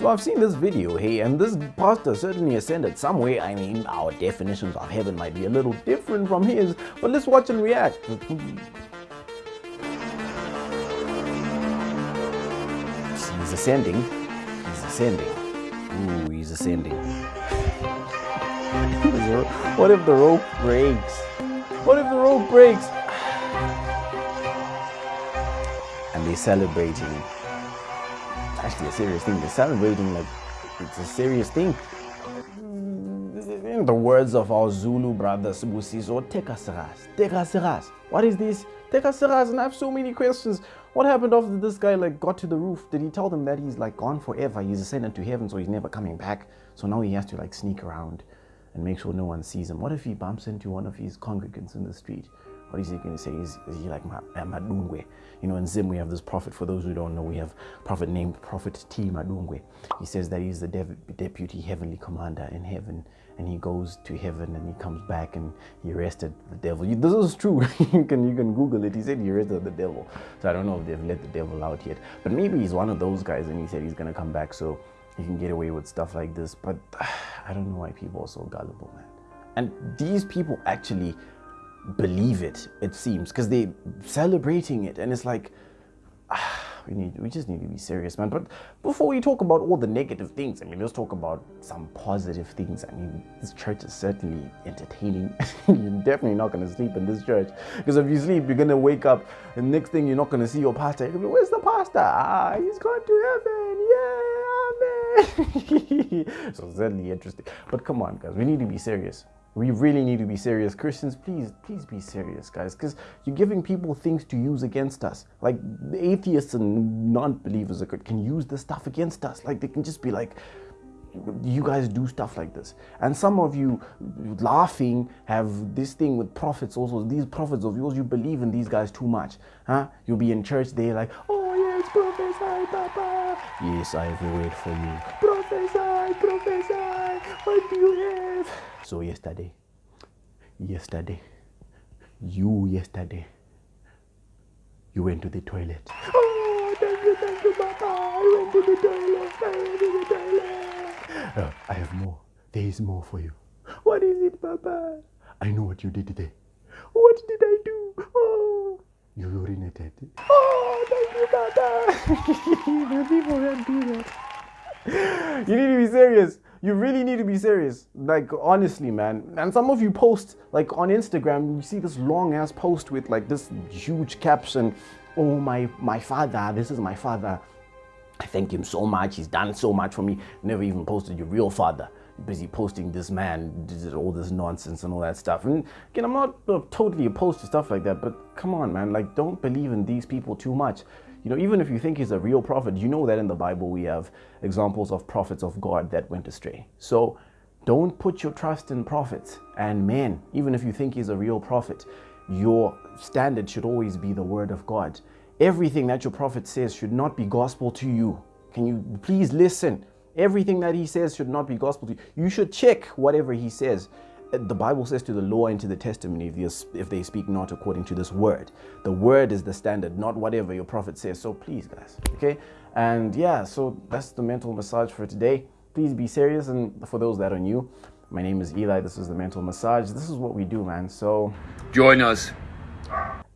So I've seen this video, hey, and this pastor certainly ascended somewhere. I mean, our definitions of heaven might be a little different from his, but let's watch and react. He's ascending. He's ascending. Ooh, he's ascending. what if the rope breaks? What if the rope breaks? And they're celebrating. Actually, a serious thing. They're celebrating like it's a serious thing. In the words of our Zulu brother Sibusiso, take us What is this? Take And I have so many questions. What happened after this guy like got to the roof? Did he tell them that he's like gone forever? He's ascended to heaven, so he's never coming back. So now he has to like sneak around and make sure no one sees him. What if he bumps into one of his congregants in the street? What is he going to say? Is, is he like uh, Madungwe? You know, in Zim we have this prophet. For those who don't know, we have prophet named Prophet T. Madungwe. He says that he's the deputy heavenly commander in heaven, and he goes to heaven and he comes back and he arrested the devil. This is true. you can you can Google it. He said he arrested the devil. So I don't know if they've let the devil out yet, but maybe he's one of those guys, and he said he's going to come back. So he can get away with stuff like this. But I don't know why people are so gullible, man. And these people actually believe it, it seems, because they're celebrating it. And it's like, ah, we need, we just need to be serious, man. But before we talk about all the negative things, I mean, let's talk about some positive things. I mean, this church is certainly entertaining. you're definitely not going to sleep in this church. Because if you sleep, you're going to wake up, and next thing you're not going to see your pastor. You're going to be, where's the pastor? Ah, he's gone to heaven. Yeah. Amen. so certainly interesting. But come on, guys, we need to be serious. We really need to be serious. Christians, please, please be serious, guys, because you're giving people things to use against us. Like atheists and non-believers can use this stuff against us. Like they can just be like, you guys do stuff like this. And some of you laughing have this thing with prophets also. These prophets of yours, you believe in these guys too much. Huh? You'll be in church, they're like, oh yes, prophesy, Papa. Yes, I have a word for you. Prophesy, prophesy. What do you have? So yesterday, yesterday, you yesterday, you went to the toilet. Oh, thank you, thank you, Papa. I went to the toilet. I went to the toilet. Uh, I have more. There is more for you. What is it, Papa? I know what you did today. What did I do? Oh, you urinated. Oh, thank you, Papa. the people that do that. You need to be serious you really need to be serious. Like honestly man. And some of you post like on instagram you see this long ass post with like this huge caption oh my my father this is my father. I thank him so much. He's done so much for me. Never even posted your real father. Busy posting this man all this nonsense and all that stuff. And again i'm not totally opposed to stuff like that but come on man. Like don't believe in these people too much you know, even if you think he's a real prophet, you know that in the Bible we have examples of prophets of God that went astray. So don't put your trust in prophets and men, even if you think he's a real prophet. Your standard should always be the word of God. Everything that your prophet says should not be gospel to you. Can you please listen? Everything that he says should not be gospel to you. You should check whatever he says the Bible says to the law and to the testimony if, if they speak not according to this word. The word is the standard, not whatever your prophet says. So please, guys, okay? And yeah, so that's the mental massage for today. Please be serious. And for those that are new, my name is Eli. This is the mental massage. This is what we do, man. So join us.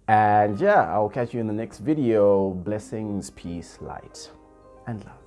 And yeah, I'll catch you in the next video. Blessings, peace, light, and love.